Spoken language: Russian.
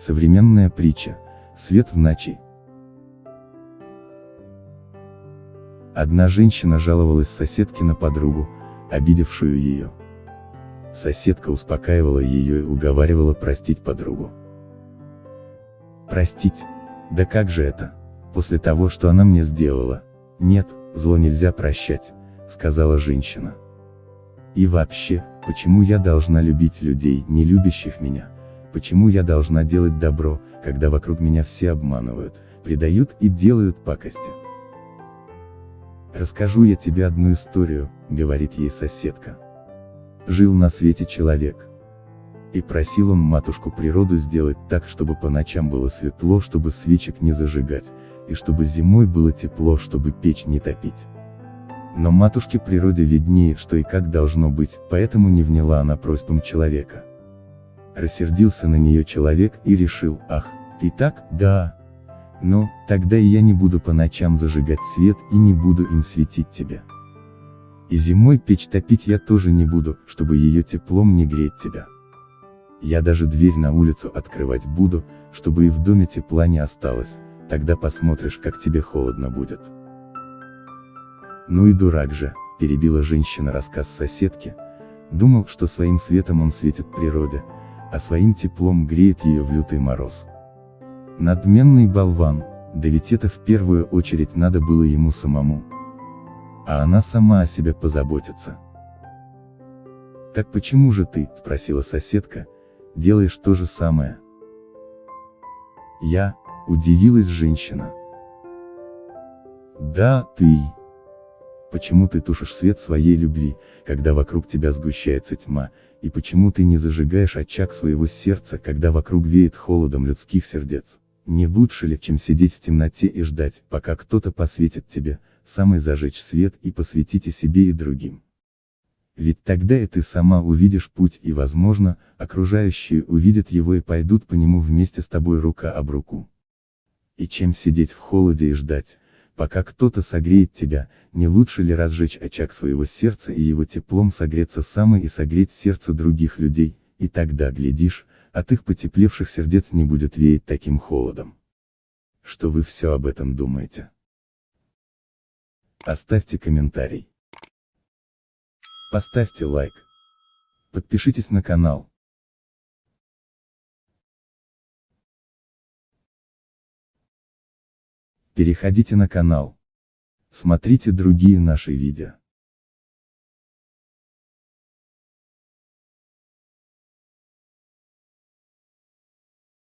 Современная притча. Свет в ночи. Одна женщина жаловалась соседке на подругу, обидевшую ее. Соседка успокаивала ее и уговаривала простить подругу. Простить? Да как же это? После того, что она мне сделала. Нет, зло нельзя прощать, сказала женщина. И вообще, почему я должна любить людей, не любящих меня? Почему я должна делать добро, когда вокруг меня все обманывают, предают и делают пакости? Расскажу я тебе одну историю, говорит ей соседка. Жил на свете человек. И просил он матушку природу сделать так, чтобы по ночам было светло, чтобы свечек не зажигать, и чтобы зимой было тепло, чтобы печь не топить. Но матушке природе виднее, что и как должно быть, поэтому не вняла она просьбам человека. Рассердился на нее человек и решил, ах, ты так, да. Ну, тогда и я не буду по ночам зажигать свет и не буду им светить тебя. И зимой печь топить я тоже не буду, чтобы ее теплом не греть тебя. Я даже дверь на улицу открывать буду, чтобы и в доме тепла не осталось, тогда посмотришь, как тебе холодно будет. Ну и дурак же, перебила женщина рассказ соседки, думал, что своим светом он светит природе, а своим теплом греет ее в лютый мороз. Надменный болван, да ведь это в первую очередь надо было ему самому. А она сама о себе позаботится. Так почему же ты, спросила соседка, делаешь то же самое? Я, удивилась женщина. Да, ты. Почему ты тушишь свет своей любви, когда вокруг тебя сгущается тьма, и почему ты не зажигаешь очаг своего сердца, когда вокруг веет холодом людских сердец? Не лучше ли, чем сидеть в темноте и ждать, пока кто-то посветит тебе, самый зажечь свет и посветите себе и другим? Ведь тогда и ты сама увидишь путь и, возможно, окружающие увидят его и пойдут по нему вместе с тобой рука об руку. И чем сидеть в холоде и ждать, пока кто-то согреет тебя, не лучше ли разжечь очаг своего сердца и его теплом согреться самой и согреть сердце других людей, и тогда, глядишь, от их потеплевших сердец не будет веять таким холодом. Что вы все об этом думаете? Оставьте комментарий. Поставьте лайк. Подпишитесь на канал. Переходите на канал. Смотрите другие наши видео.